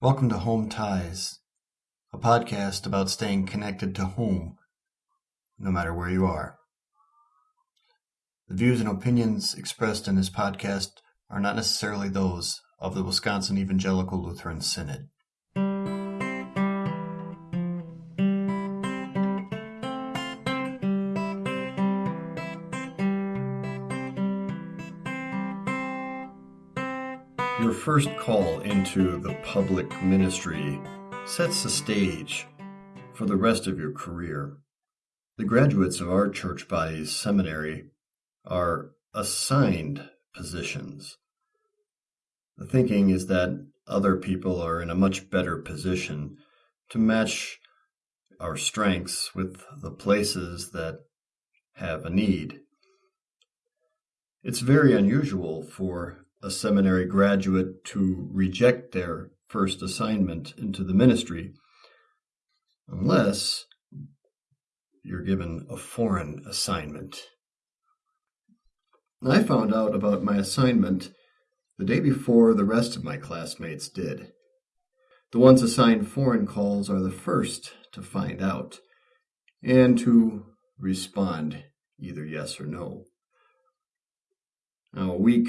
Welcome to Home Ties, a podcast about staying connected to home, no matter where you are. The views and opinions expressed in this podcast are not necessarily those of the Wisconsin Evangelical Lutheran Synod. First call into the public ministry sets the stage for the rest of your career. The graduates of our church body's seminary are assigned positions. The thinking is that other people are in a much better position to match our strengths with the places that have a need. It's very unusual for a seminary graduate to reject their first assignment into the ministry unless you're given a foreign assignment. I found out about my assignment the day before the rest of my classmates did. The ones assigned foreign calls are the first to find out and to respond either yes or no. Now, a week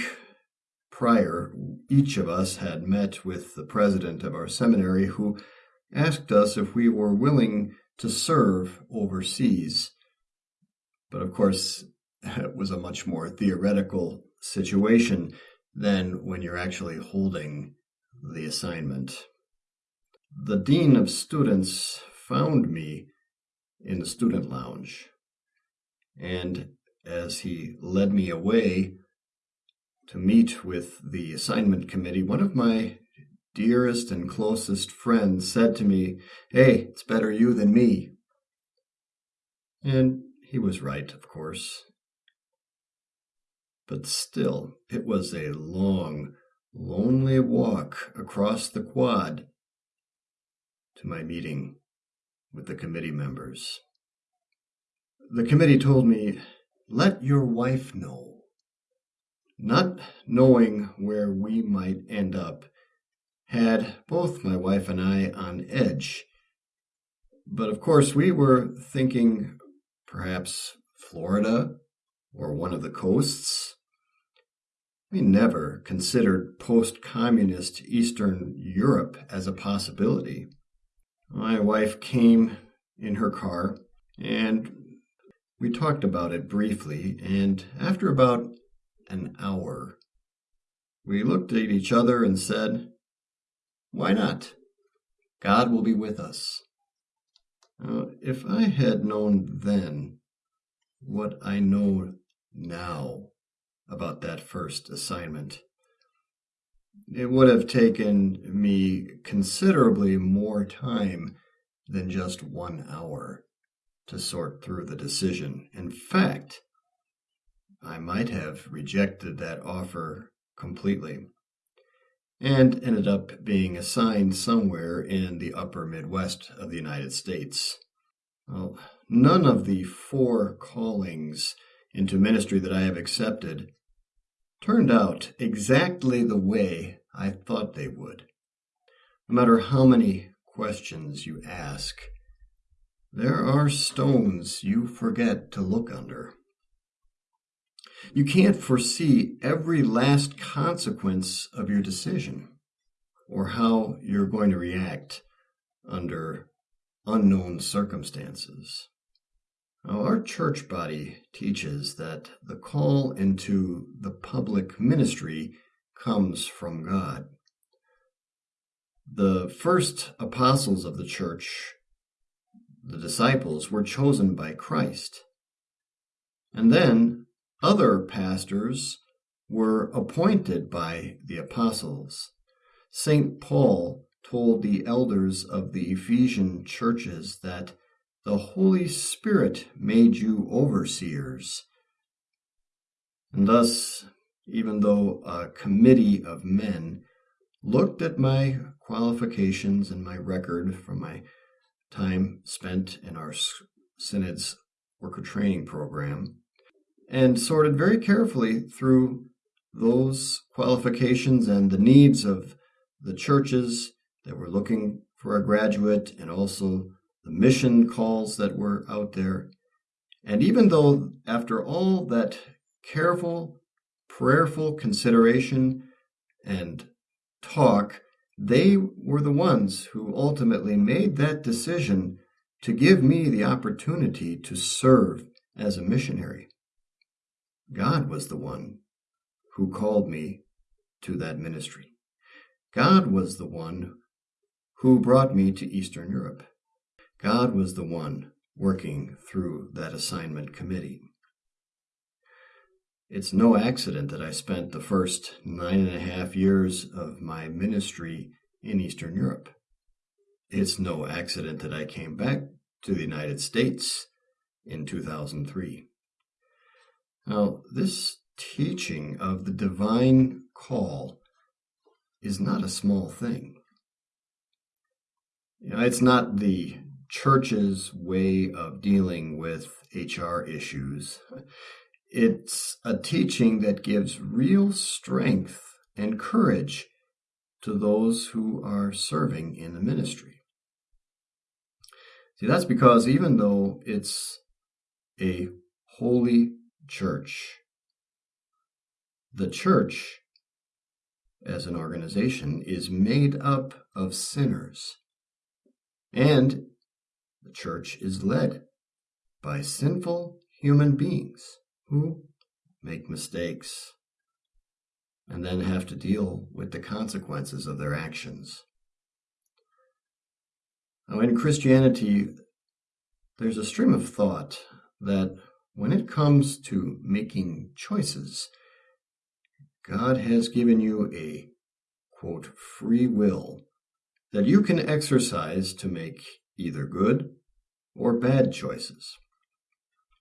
prior, each of us had met with the president of our seminary who asked us if we were willing to serve overseas. But of course, it was a much more theoretical situation than when you're actually holding the assignment. The dean of students found me in the student lounge, and as he led me away, to meet with the assignment committee, one of my dearest and closest friends said to me, Hey, it's better you than me. And he was right, of course. But still, it was a long, lonely walk across the quad to my meeting with the committee members. The committee told me, Let your wife know not knowing where we might end up had both my wife and I on edge. But of course, we were thinking perhaps Florida or one of the coasts. We never considered post communist Eastern Europe as a possibility. My wife came in her car and we talked about it briefly, and after about an hour. We looked at each other and said, Why not? God will be with us. If I had known then what I know now about that first assignment, it would have taken me considerably more time than just one hour to sort through the decision. In fact, I might have rejected that offer completely and ended up being assigned somewhere in the upper Midwest of the United States. Well, none of the four callings into ministry that I have accepted turned out exactly the way I thought they would. No matter how many questions you ask, there are stones you forget to look under. You can't foresee every last consequence of your decision or how you're going to react under unknown circumstances. Now, our church body teaches that the call into the public ministry comes from God. The first apostles of the church, the disciples, were chosen by Christ. And then other pastors were appointed by the apostles. St. Paul told the elders of the Ephesian churches that the Holy Spirit made you overseers. And thus, even though a committee of men looked at my qualifications and my record from my time spent in our synod's worker training program, and sorted very carefully through those qualifications and the needs of the churches that were looking for a graduate and also the mission calls that were out there. And even though, after all that careful, prayerful consideration and talk, they were the ones who ultimately made that decision to give me the opportunity to serve as a missionary. God was the one who called me to that ministry. God was the one who brought me to Eastern Europe. God was the one working through that assignment committee. It's no accident that I spent the first nine and a half years of my ministry in Eastern Europe. It's no accident that I came back to the United States in 2003. Now, this teaching of the divine call is not a small thing. You know, it's not the church's way of dealing with HR issues. It's a teaching that gives real strength and courage to those who are serving in the ministry. See, that's because even though it's a holy church, the church as an organization is made up of sinners. And the church is led by sinful human beings who make mistakes and then have to deal with the consequences of their actions. Now, in Christianity, there's a stream of thought that when it comes to making choices, God has given you a quote free will that you can exercise to make either good or bad choices.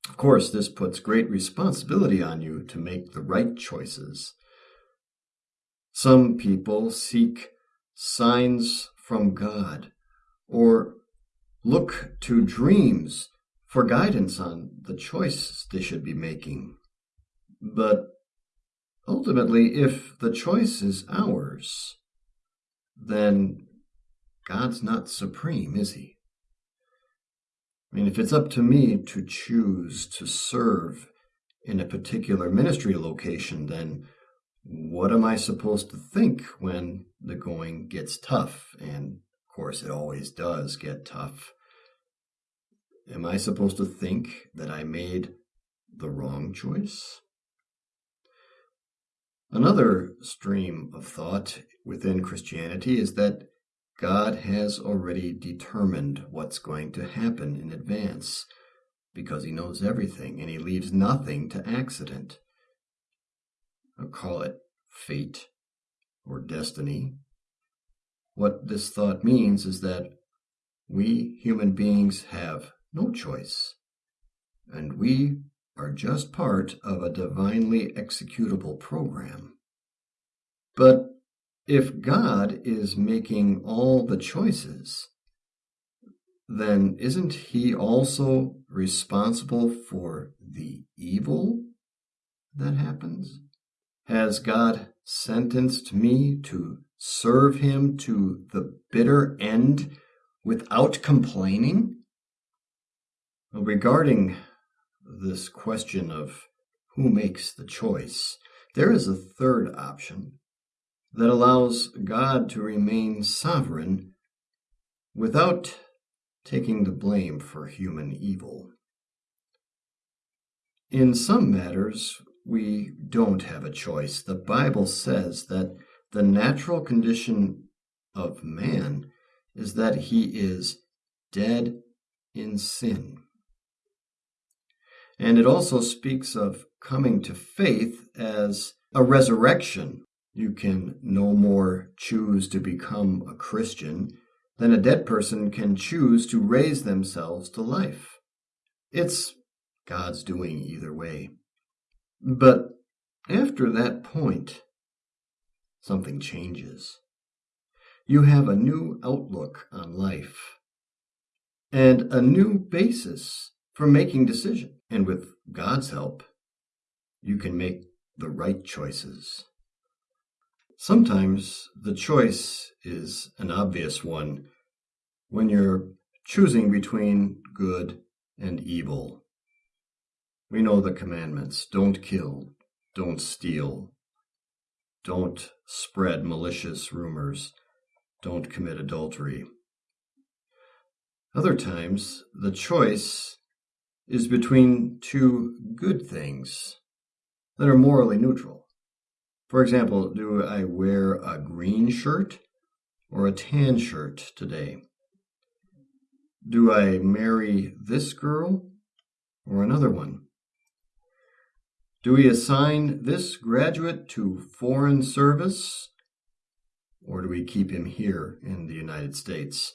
Of course, this puts great responsibility on you to make the right choices. Some people seek signs from God or look to dreams for guidance on the choice they should be making. But ultimately, if the choice is ours, then God's not supreme, is he? I mean, if it's up to me to choose to serve in a particular ministry location, then what am I supposed to think when the going gets tough? And of course, it always does get tough. Am I supposed to think that I made the wrong choice? Another stream of thought within Christianity is that God has already determined what's going to happen in advance because he knows everything and he leaves nothing to accident. I'll call it fate or destiny. What this thought means is that we human beings have no choice, and we are just part of a divinely executable program. But if God is making all the choices, then isn't he also responsible for the evil that happens? Has God sentenced me to serve him to the bitter end without complaining? Regarding this question of who makes the choice, there is a third option that allows God to remain sovereign without taking the blame for human evil. In some matters, we don't have a choice. The Bible says that the natural condition of man is that he is dead in sin. And it also speaks of coming to faith as a resurrection you can no more choose to become a Christian than a dead person can choose to raise themselves to life. It's God's doing either way. But after that point, something changes. You have a new outlook on life and a new basis for making decisions. And with God's help, you can make the right choices. Sometimes the choice is an obvious one when you're choosing between good and evil. We know the commandments don't kill, don't steal, don't spread malicious rumors, don't commit adultery. Other times, the choice is between two good things that are morally neutral. For example, do I wear a green shirt or a tan shirt today? Do I marry this girl or another one? Do we assign this graduate to foreign service or do we keep him here in the United States?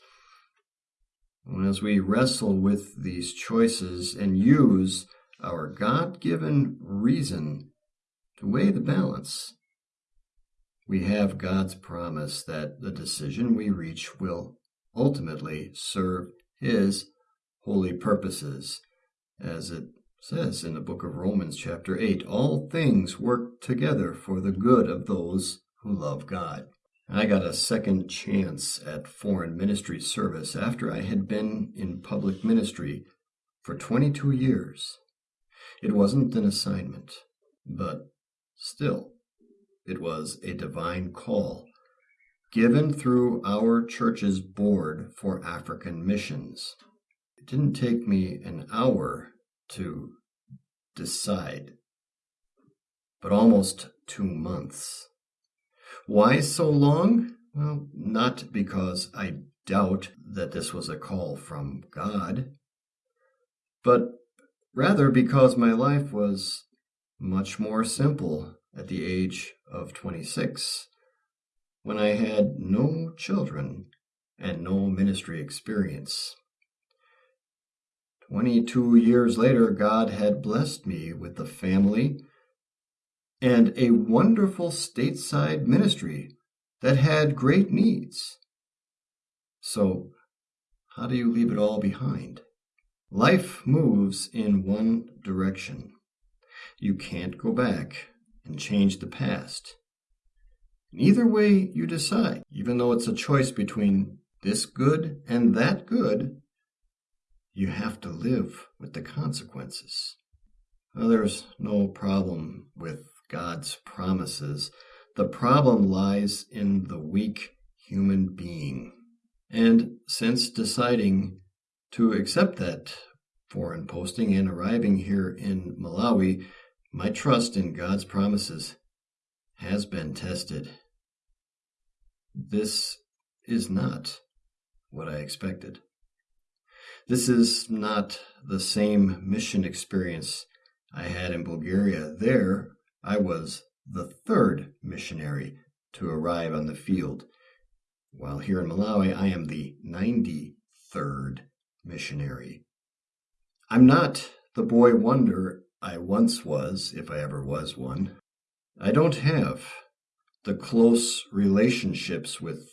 And as we wrestle with these choices and use our God given reason to weigh the balance, we have God's promise that the decision we reach will ultimately serve His holy purposes. As it says in the book of Romans, chapter 8, all things work together for the good of those who love God. I got a second chance at foreign ministry service after I had been in public ministry for 22 years. It wasn't an assignment, but still, it was a divine call given through our church's board for African missions. It didn't take me an hour to decide, but almost two months. Why so long? Well, not because I doubt that this was a call from God, but rather because my life was much more simple at the age of 26 when I had no children and no ministry experience. 22 years later, God had blessed me with the family and a wonderful stateside ministry that had great needs. So, how do you leave it all behind? Life moves in one direction. You can't go back and change the past. either way you decide, even though it's a choice between this good and that good, you have to live with the consequences. There's no problem with God's promises. The problem lies in the weak human being. And since deciding to accept that foreign posting and arriving here in Malawi, my trust in God's promises has been tested. This is not what I expected. This is not the same mission experience I had in Bulgaria. There, I was the third missionary to arrive on the field, while here in Malawi, I am the 93rd missionary. I'm not the boy wonder I once was, if I ever was one. I don't have the close relationships with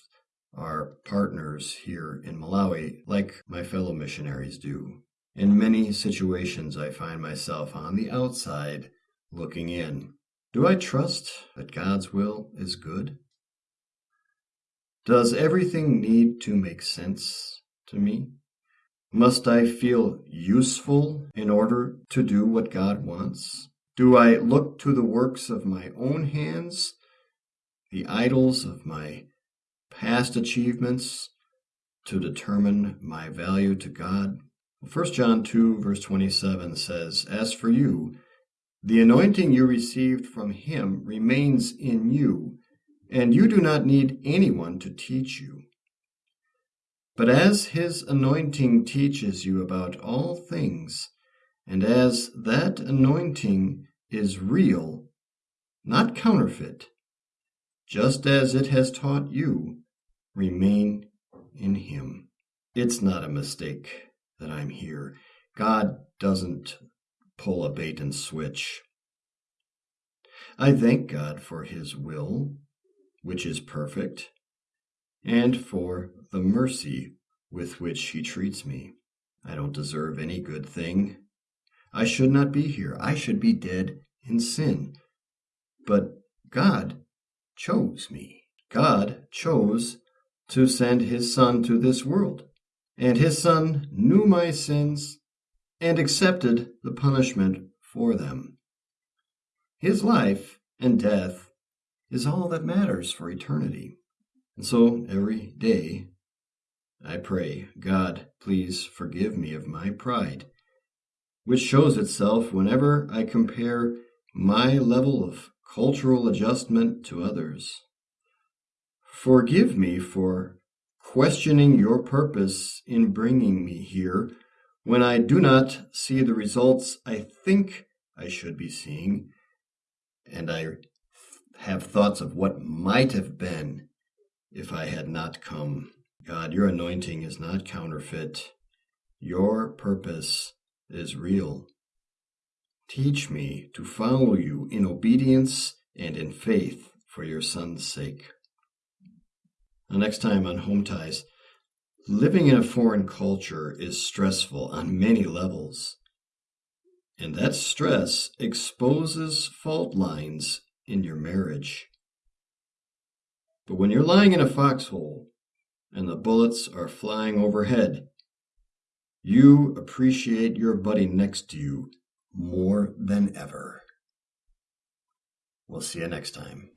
our partners here in Malawi like my fellow missionaries do. In many situations, I find myself on the outside looking in. Do I trust that God's will is good? Does everything need to make sense to me? Must I feel useful in order to do what God wants? Do I look to the works of my own hands, the idols of my past achievements, to determine my value to God? 1 John 2, verse 27 says, As for you, the anointing you received from him remains in you, and you do not need anyone to teach you. But as his anointing teaches you about all things, and as that anointing is real, not counterfeit, just as it has taught you, remain in him. It's not a mistake that I'm here. God doesn't pull a bait and switch. I thank God for His will, which is perfect, and for the mercy with which He treats me. I don't deserve any good thing. I should not be here. I should be dead in sin. But God chose me. God chose to send his Son to this world, and his Son knew my sins and accepted the punishment for them. His life and death is all that matters for eternity. And so every day I pray, God, please forgive me of my pride, which shows itself whenever I compare my level of cultural adjustment to others. Forgive me for questioning your purpose in bringing me here when I do not see the results I think I should be seeing, and I have thoughts of what might have been if I had not come. God, your anointing is not counterfeit. Your purpose is real. Teach me to follow you in obedience and in faith for your son's sake. Next time on Home Ties, living in a foreign culture is stressful on many levels. And that stress exposes fault lines in your marriage. But when you're lying in a foxhole and the bullets are flying overhead, you appreciate your buddy next to you more than ever. We'll see you next time.